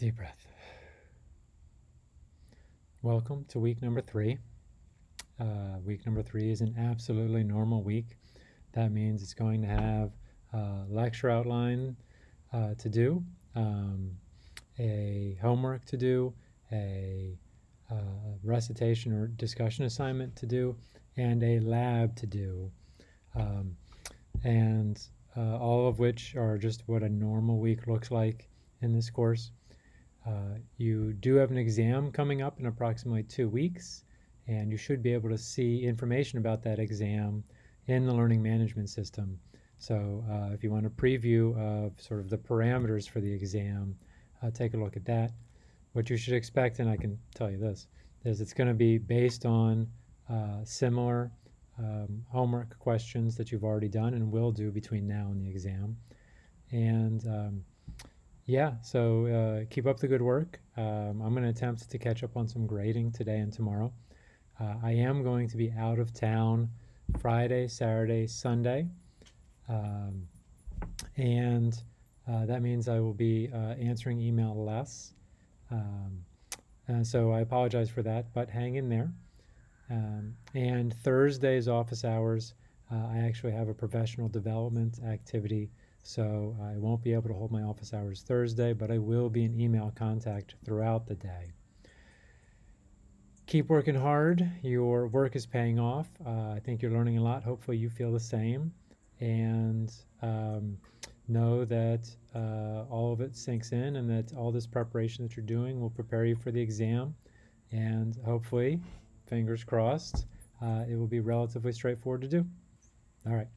Deep breath. Welcome to week number three. Uh, week number three is an absolutely normal week. That means it's going to have a lecture outline uh, to do, um, a homework to do, a uh, recitation or discussion assignment to do, and a lab to do. Um, and uh, all of which are just what a normal week looks like in this course. Uh, you do have an exam coming up in approximately two weeks, and you should be able to see information about that exam in the learning management system. So uh, if you want a preview of sort of the parameters for the exam, uh, take a look at that. What you should expect, and I can tell you this, is it's going to be based on uh, similar um, homework questions that you've already done and will do between now and the exam. And um, yeah, so uh, keep up the good work. Um, I'm going to attempt to catch up on some grading today and tomorrow. Uh, I am going to be out of town Friday, Saturday, Sunday. Um, and uh, that means I will be uh, answering email less. Um, so I apologize for that, but hang in there. Um, and Thursday's office hours, uh, I actually have a professional development activity, so I won't be able to hold my office hours Thursday, but I will be in email contact throughout the day. Keep working hard. Your work is paying off. Uh, I think you're learning a lot. Hopefully, you feel the same. And um, know that uh, all of it sinks in and that all this preparation that you're doing will prepare you for the exam. And hopefully, fingers crossed, uh, it will be relatively straightforward to do. All right.